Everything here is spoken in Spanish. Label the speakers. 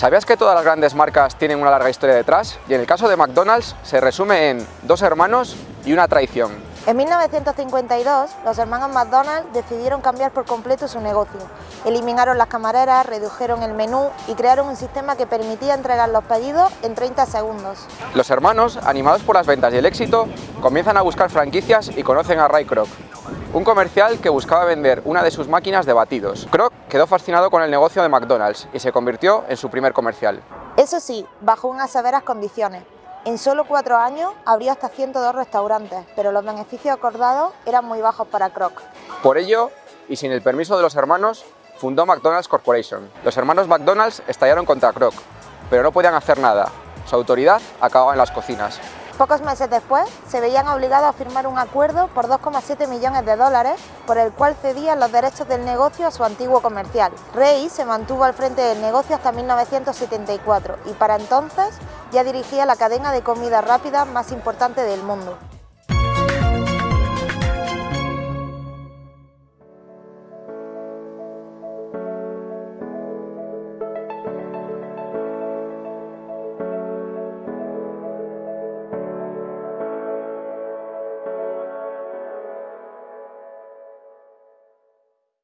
Speaker 1: ¿Sabías que todas las grandes marcas tienen una larga historia detrás? Y en el caso de McDonald's se resume en dos hermanos y una traición.
Speaker 2: En 1952, los hermanos McDonald's decidieron cambiar por completo su negocio. Eliminaron las camareras, redujeron el menú y crearon un sistema que permitía entregar los pedidos en 30 segundos.
Speaker 1: Los hermanos, animados por las ventas y el éxito, comienzan a buscar franquicias y conocen a Ray Kroc, un comercial que buscaba vender una de sus máquinas de batidos. Kroc quedó fascinado con el negocio de McDonald's y se convirtió en su primer comercial.
Speaker 2: Eso sí, bajo unas severas condiciones. En solo cuatro años abrió hasta 102 restaurantes, pero los beneficios acordados eran muy bajos para Kroc.
Speaker 1: Por ello, y sin el permiso de los hermanos, fundó McDonald's Corporation. Los hermanos McDonald's estallaron contra Kroc, pero no podían hacer nada. Su autoridad acababa en las cocinas.
Speaker 2: Pocos meses después, se veían obligados a firmar un acuerdo por 2,7 millones de dólares por el cual cedían los derechos del negocio a su antiguo comercial. Rey se mantuvo al frente del negocio hasta 1974 y para entonces ya dirigía la cadena de comida rápida más importante del mundo.